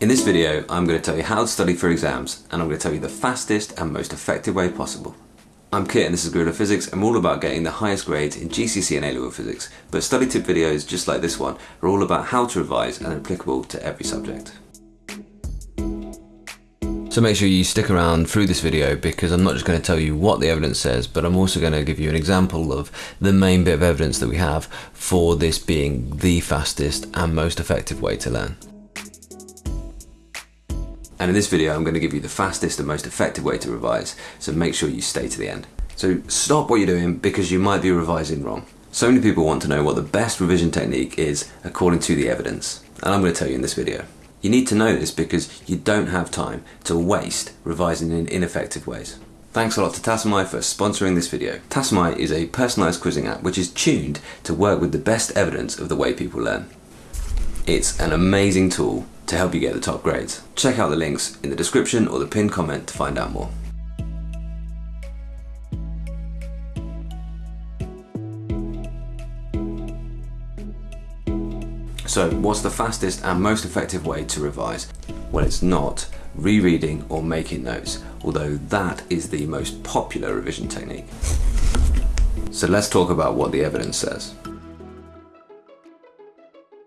In this video, I'm going to tell you how to study for exams and I'm going to tell you the fastest and most effective way possible. I'm Kit and this is Gorilla Physics. I'm all about getting the highest grades in GCSE and A-level physics, but study tip videos just like this one are all about how to revise and applicable to every subject. So make sure you stick around through this video because I'm not just going to tell you what the evidence says, but I'm also going to give you an example of the main bit of evidence that we have for this being the fastest and most effective way to learn. And in this video, I'm going to give you the fastest and most effective way to revise, so make sure you stay to the end. So stop what you're doing because you might be revising wrong. So many people want to know what the best revision technique is according to the evidence, and I'm going to tell you in this video. You need to know this because you don't have time to waste revising in ineffective ways. Thanks a lot to Tassomai for sponsoring this video. Tassomai is a personalised quizzing app which is tuned to work with the best evidence of the way people learn. It's an amazing tool to help you get the top grades. Check out the links in the description or the pinned comment to find out more. So what's the fastest and most effective way to revise? Well it's not rereading or making notes, although that is the most popular revision technique. So let's talk about what the evidence says.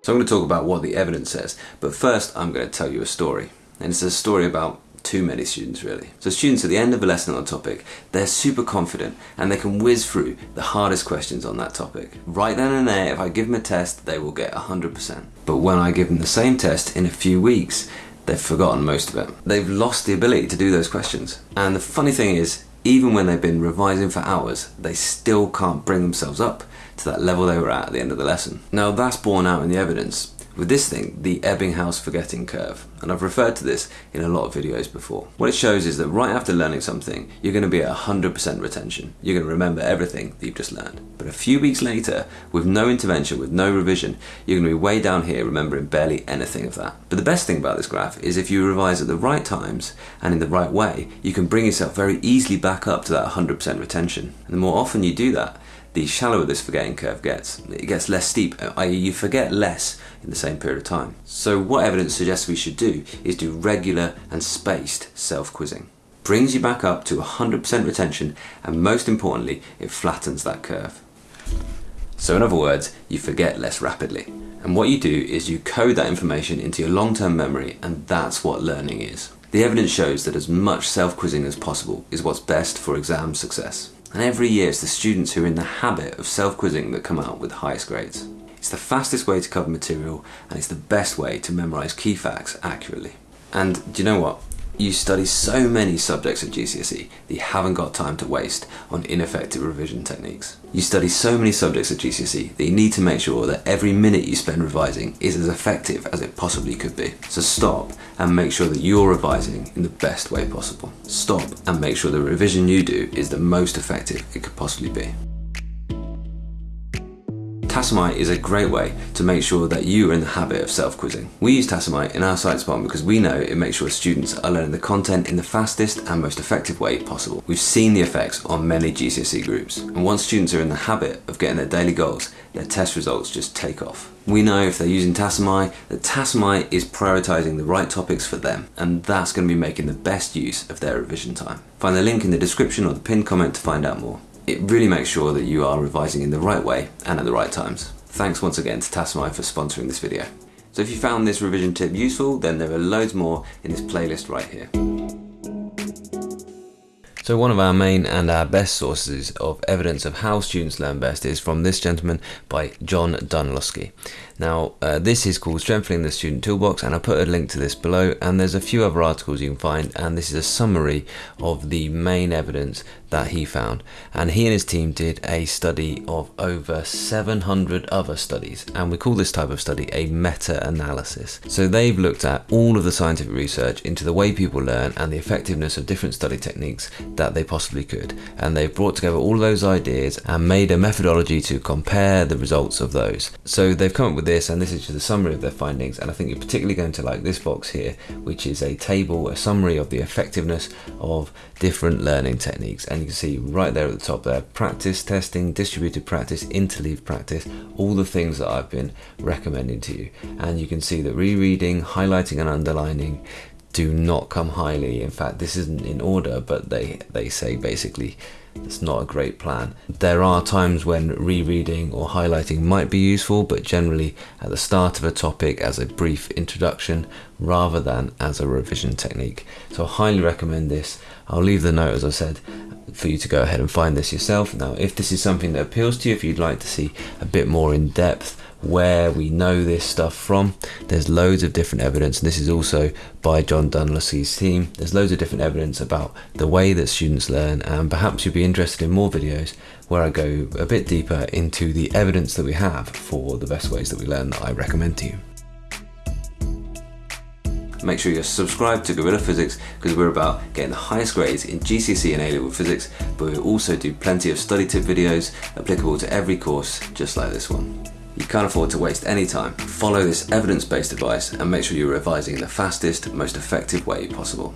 So I'm going to talk about what the evidence says, but first I'm going to tell you a story. And it's a story about too many students really. So students at the end of a lesson on a topic, they're super confident and they can whiz through the hardest questions on that topic. Right then and there, if I give them a test, they will get 100%. But when I give them the same test in a few weeks, they've forgotten most of it. They've lost the ability to do those questions. And the funny thing is, even when they've been revising for hours, they still can't bring themselves up to that level they were at at the end of the lesson. Now that's borne out in the evidence. With this thing, the Ebbinghaus forgetting curve, and I've referred to this in a lot of videos before. What it shows is that right after learning something, you're going to be at 100% retention. You're going to remember everything that you've just learned. But a few weeks later, with no intervention, with no revision, you're going to be way down here remembering barely anything of that. But the best thing about this graph is if you revise at the right times and in the right way, you can bring yourself very easily back up to that 100% retention. And the more often you do that, the shallower this forgetting curve gets. It gets less steep, i.e. you forget less in the same period of time. So what evidence suggests we should do is do regular and spaced self-quizzing. Brings you back up to 100% retention and most importantly, it flattens that curve. So in other words, you forget less rapidly. And what you do is you code that information into your long-term memory and that's what learning is. The evidence shows that as much self-quizzing as possible is what's best for exam success. And every year it's the students who are in the habit of self-quizzing that come out with the highest grades. It's the fastest way to cover material and it's the best way to memorise key facts accurately. And do you know what? You study so many subjects at GCSE that you haven't got time to waste on ineffective revision techniques. You study so many subjects at GCSE that you need to make sure that every minute you spend revising is as effective as it possibly could be. So stop and make sure that you're revising in the best way possible. Stop and make sure the revision you do is the most effective it could possibly be. Tassomai is a great way to make sure that you are in the habit of self-quizzing. We use Tassomai in our science department because we know it makes sure students are learning the content in the fastest and most effective way possible. We've seen the effects on many GCSE groups, and once students are in the habit of getting their daily goals, their test results just take off. We know if they're using Tassomai, that Tassomai is prioritising the right topics for them, and that's going to be making the best use of their revision time. Find the link in the description or the pinned comment to find out more. It really makes sure that you are revising in the right way and at the right times. Thanks once again to Tassomai for sponsoring this video. So if you found this revision tip useful, then there are loads more in this playlist right here. So one of our main and our best sources of evidence of how students learn best is from this gentleman by John Dunlosky. Now uh, this is called Strengthening the Student Toolbox and I'll put a link to this below and there's a few other articles you can find and this is a summary of the main evidence that he found and he and his team did a study of over 700 other studies and we call this type of study a meta-analysis. So they've looked at all of the scientific research into the way people learn and the effectiveness of different study techniques that they possibly could and they've brought together all those ideas and made a methodology to compare the results of those. So they've come up with this, and this is just a summary of their findings. And I think you're particularly going to like this box here, which is a table, a summary of the effectiveness of different learning techniques. And you can see right there at the top there practice, testing, distributed practice, interleaved practice, all the things that I've been recommending to you. And you can see that rereading, highlighting, and underlining do not come highly. In fact, this isn't in order, but they, they say basically it's not a great plan. There are times when rereading or highlighting might be useful, but generally at the start of a topic as a brief introduction rather than as a revision technique. So I highly recommend this. I'll leave the note as I said for you to go ahead and find this yourself. Now, if this is something that appeals to you, if you'd like to see a bit more in depth where we know this stuff from. There's loads of different evidence, and this is also by John Dunlosky's team. There's loads of different evidence about the way that students learn, and perhaps you'll be interested in more videos where I go a bit deeper into the evidence that we have for the best ways that we learn that I recommend to you. Make sure you're subscribed to Gorilla Physics because we're about getting the highest grades in GCSE and A-level physics, but we also do plenty of study tip videos applicable to every course, just like this one. You can't afford to waste any time. Follow this evidence-based advice and make sure you're revising in the fastest, most effective way possible.